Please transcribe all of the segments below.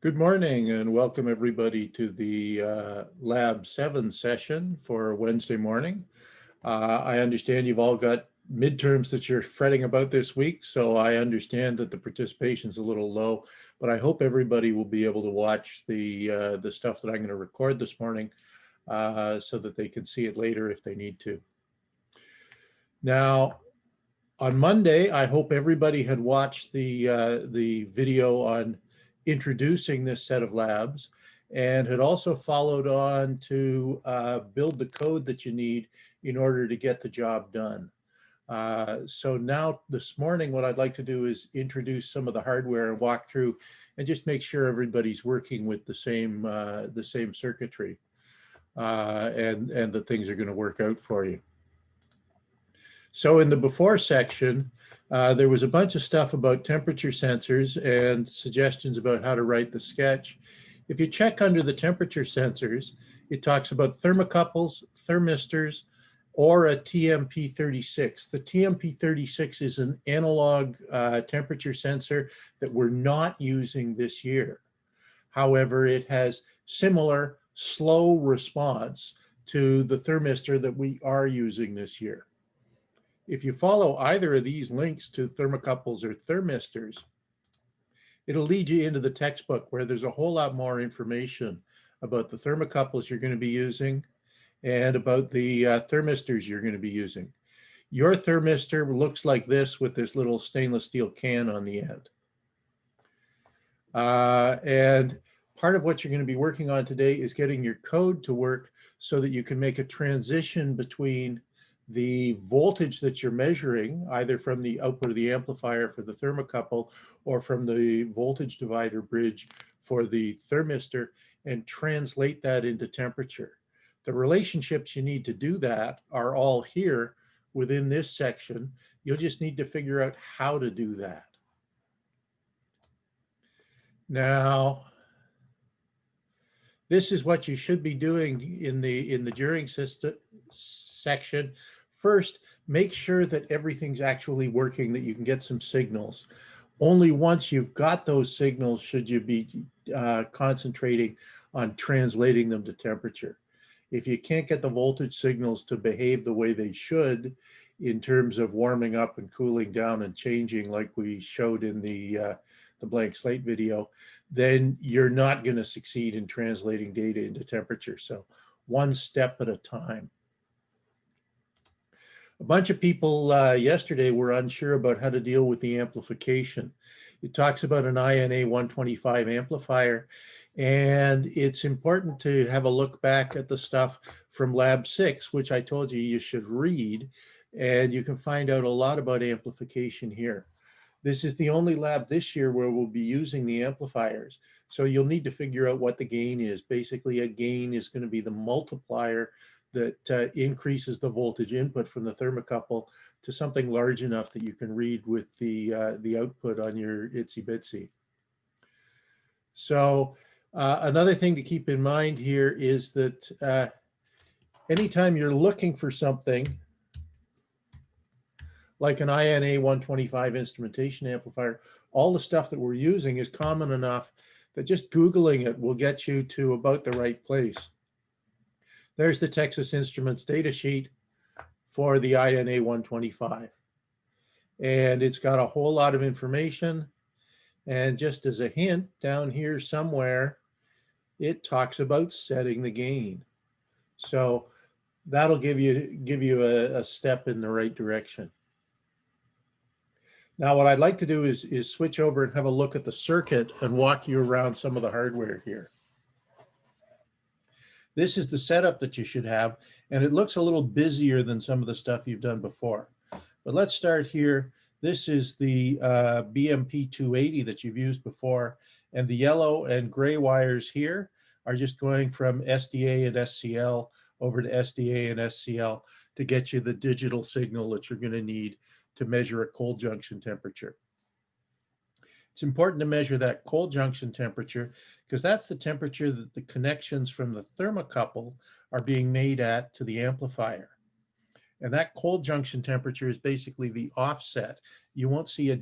Good morning and welcome everybody to the uh, Lab 7 session for Wednesday morning. Uh, I understand you've all got midterms that you're fretting about this week, so I understand that the participation is a little low, but I hope everybody will be able to watch the, uh, the stuff that I'm going to record this morning uh, so that they can see it later if they need to. Now, on Monday, I hope everybody had watched the, uh, the video on introducing this set of labs and had also followed on to uh, build the code that you need in order to get the job done. Uh, so now this morning, what I'd like to do is introduce some of the hardware and walk through and just make sure everybody's working with the same uh, the same circuitry uh, and, and that things are going to work out for you. So in the before section, uh, there was a bunch of stuff about temperature sensors and suggestions about how to write the sketch. If you check under the temperature sensors, it talks about thermocouples, thermistors, or a TMP36. The TMP36 is an analog uh, temperature sensor that we're not using this year. However, it has similar slow response to the thermistor that we are using this year. If you follow either of these links to thermocouples or thermistors, it'll lead you into the textbook where there's a whole lot more information about the thermocouples you're going to be using and about the uh, thermistors you're going to be using. Your thermistor looks like this with this little stainless steel can on the end. Uh, and part of what you're going to be working on today is getting your code to work so that you can make a transition between the voltage that you're measuring, either from the output of the amplifier for the thermocouple or from the voltage divider bridge for the thermistor, and translate that into temperature. The relationships you need to do that are all here within this section. You'll just need to figure out how to do that. Now, this is what you should be doing in the in the during system section First, make sure that everything's actually working, that you can get some signals. Only once you've got those signals should you be uh, concentrating on translating them to temperature. If you can't get the voltage signals to behave the way they should in terms of warming up and cooling down and changing like we showed in the, uh, the blank slate video, then you're not going to succeed in translating data into temperature. So one step at a time. A bunch of people uh, yesterday were unsure about how to deal with the amplification. It talks about an INA 125 amplifier, and it's important to have a look back at the stuff from lab six, which I told you you should read, and you can find out a lot about amplification here. This is the only lab this year where we'll be using the amplifiers. So you'll need to figure out what the gain is. Basically, a gain is going to be the multiplier that uh, increases the voltage input from the thermocouple to something large enough that you can read with the, uh, the output on your ItsyBitsy. So uh, another thing to keep in mind here is that uh, anytime you're looking for something like an INA 125 instrumentation amplifier, all the stuff that we're using is common enough that just Googling it will get you to about the right place. There's the Texas Instruments data sheet for the INA 125. And it's got a whole lot of information. And just as a hint, down here somewhere, it talks about setting the gain. So that'll give you give you a, a step in the right direction. Now, what I'd like to do is, is switch over and have a look at the circuit and walk you around some of the hardware here. This is the setup that you should have, and it looks a little busier than some of the stuff you've done before. But let's start here. This is the uh, BMP 280 that you've used before, and the yellow and gray wires here are just going from SDA and SCL over to SDA and SCL to get you the digital signal that you're going to need to measure a cold junction temperature. It's important to measure that cold junction temperature because that's the temperature that the connections from the thermocouple are being made at to the amplifier. And that cold junction temperature is basically the offset. You won't see a,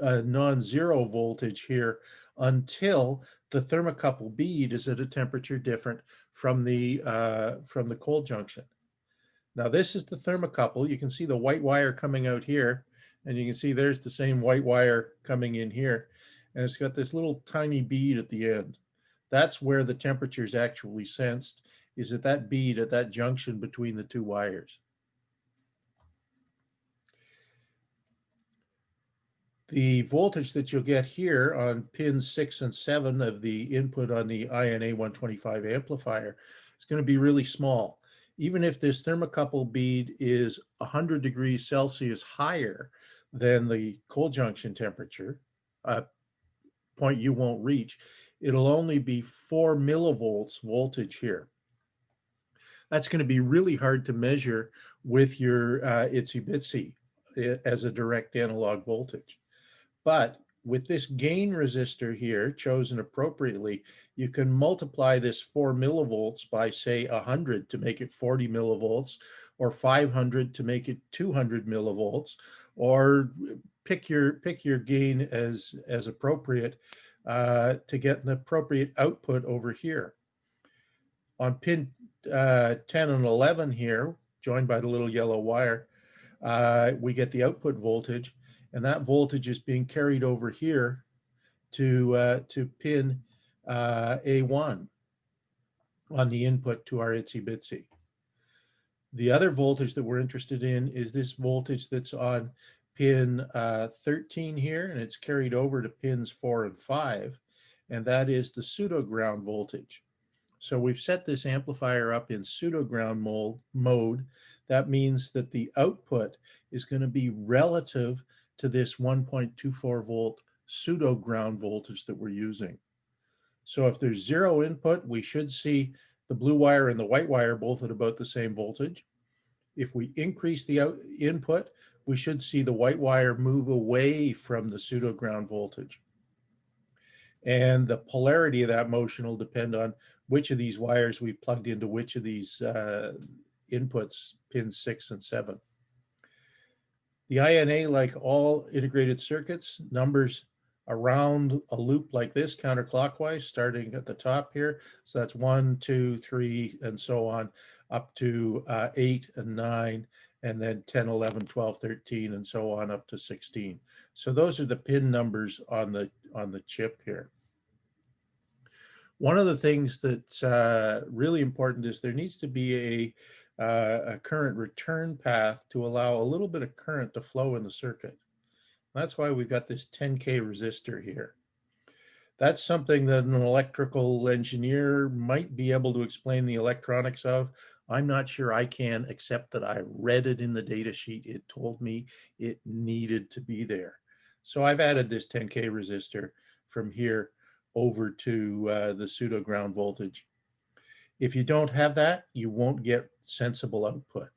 a non-zero voltage here until the thermocouple bead is at a temperature different from the, uh, from the cold junction. Now this is the thermocouple. You can see the white wire coming out here and you can see there's the same white wire coming in here. And it's got this little tiny bead at the end. That's where the temperature is actually sensed, is at that bead at that junction between the two wires. The voltage that you'll get here on pins six and seven of the input on the INA 125 amplifier is going to be really small. Even if this thermocouple bead is 100 degrees Celsius higher than the cold junction temperature, a point you won't reach, it'll only be four millivolts voltage here. That's going to be really hard to measure with your uh, ItsyBitsy eh, as a direct analog voltage. But with this gain resistor here chosen appropriately, you can multiply this four millivolts by say 100 to make it 40 millivolts or 500 to make it 200 millivolts or pick your pick your gain as as appropriate uh, to get an appropriate output over here. On pin uh, 10 and 11 here, joined by the little yellow wire, uh, we get the output voltage and that voltage is being carried over here to, uh, to pin uh, A1 on the input to our ItsyBitsy. The other voltage that we're interested in is this voltage that's on pin uh, 13 here, and it's carried over to pins four and five, and that is the pseudo ground voltage. So we've set this amplifier up in pseudo ground mode. That means that the output is going to be relative to this 1.24 volt pseudo ground voltage that we're using. So if there's zero input, we should see the blue wire and the white wire both at about the same voltage. If we increase the input, we should see the white wire move away from the pseudo ground voltage. And the polarity of that motion will depend on which of these wires we plugged into which of these uh, inputs, pins six and seven. The INA, like all integrated circuits, numbers around a loop like this counterclockwise, starting at the top here. So that's one, two, three, and so on, up to uh, eight and nine, and then 10, 11, 12, 13, and so on up to 16. So those are the pin numbers on the, on the chip here. One of the things that's uh, really important is there needs to be a uh, a current return path to allow a little bit of current to flow in the circuit. That's why we've got this 10K resistor here. That's something that an electrical engineer might be able to explain the electronics of. I'm not sure I can, except that I read it in the data sheet. It told me it needed to be there. So I've added this 10K resistor from here over to uh, the pseudo ground voltage. If you don't have that, you won't get sensible output.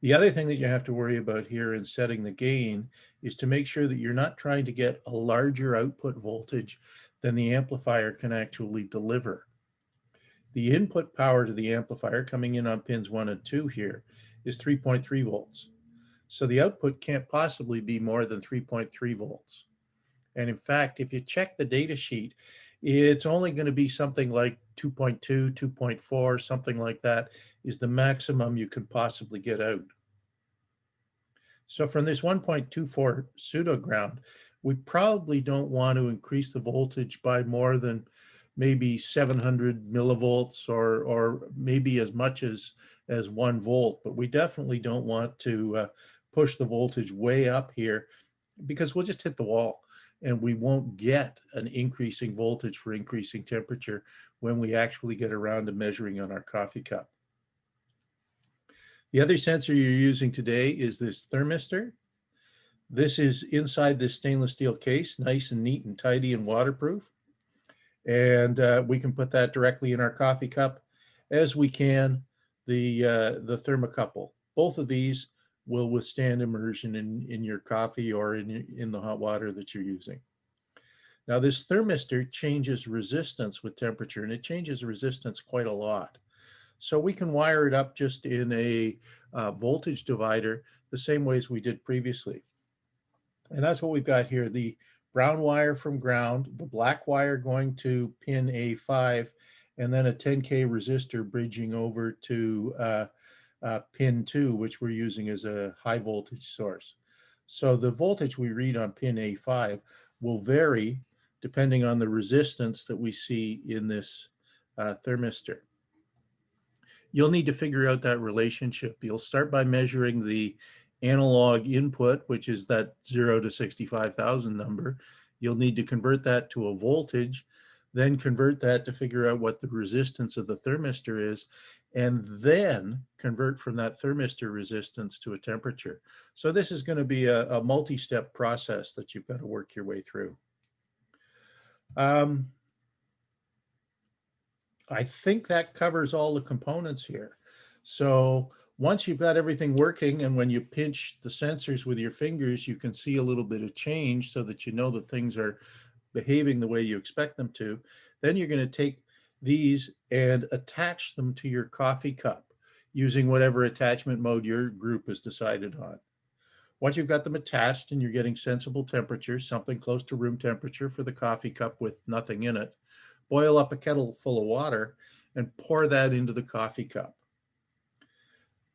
The other thing that you have to worry about here in setting the gain is to make sure that you're not trying to get a larger output voltage than the amplifier can actually deliver. The input power to the amplifier coming in on pins one and two here is 3.3 volts. So the output can't possibly be more than 3.3 volts. And in fact, if you check the data sheet, it's only going to be something like 2.2, 2.4, something like that is the maximum you can possibly get out. So from this 1.24 pseudo ground, we probably don't want to increase the voltage by more than maybe 700 millivolts or, or maybe as much as, as one volt, but we definitely don't want to uh, push the voltage way up here because we'll just hit the wall and we won't get an increasing voltage for increasing temperature when we actually get around to measuring on our coffee cup. The other sensor you're using today is this thermistor. This is inside this stainless steel case, nice and neat and tidy and waterproof. And uh, we can put that directly in our coffee cup as we can the, uh, the thermocouple. Both of these will withstand immersion in, in your coffee or in, in the hot water that you're using. Now this thermistor changes resistance with temperature and it changes resistance quite a lot. So we can wire it up just in a uh, voltage divider the same ways we did previously. And that's what we've got here. The brown wire from ground, the black wire going to pin A5, and then a 10K resistor bridging over to uh, uh, pin 2, which we're using as a high voltage source. So the voltage we read on pin A5 will vary depending on the resistance that we see in this uh, thermistor. You'll need to figure out that relationship. You'll start by measuring the analog input, which is that 0 to 65,000 number. You'll need to convert that to a voltage, then convert that to figure out what the resistance of the thermistor is, and then convert from that thermistor resistance to a temperature. So this is going to be a, a multi-step process that you've got to work your way through. Um, I think that covers all the components here. So once you've got everything working and when you pinch the sensors with your fingers, you can see a little bit of change so that you know that things are behaving the way you expect them to. Then you're going to take these and attach them to your coffee cup using whatever attachment mode your group has decided on. Once you've got them attached and you're getting sensible temperature, something close to room temperature for the coffee cup with nothing in it, boil up a kettle full of water and pour that into the coffee cup.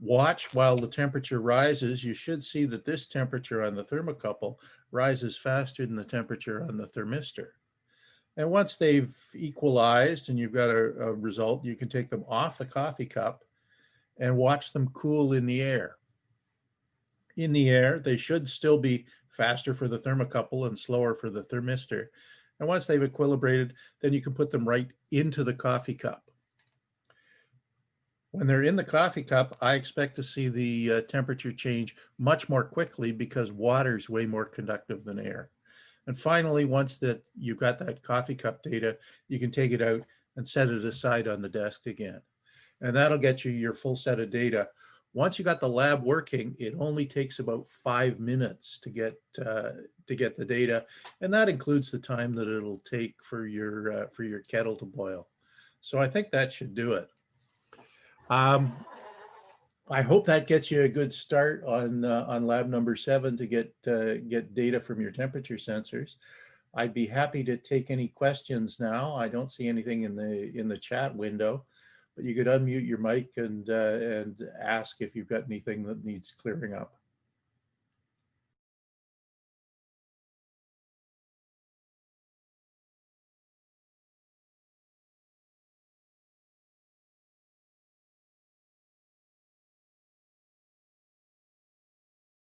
Watch while the temperature rises. You should see that this temperature on the thermocouple rises faster than the temperature on the thermistor. And once they've equalized and you've got a, a, result, you can take them off the coffee cup and watch them cool in the air. In the air, they should still be faster for the thermocouple and slower for the thermistor. And once they've equilibrated, then you can put them right into the coffee cup. When they're in the coffee cup, I expect to see the uh, temperature change much more quickly because water is way more conductive than air. And finally, once that you've got that coffee cup data, you can take it out and set it aside on the desk again. And that'll get you your full set of data. Once you got the lab working, it only takes about five minutes to get uh, to get the data, and that includes the time that it'll take for your uh, for your kettle to boil. So I think that should do it. Um, I hope that gets you a good start on uh, on lab number seven to get uh, get data from your temperature sensors. I'd be happy to take any questions now. I don't see anything in the in the chat window, but you could unmute your mic and uh, and ask if you've got anything that needs clearing up.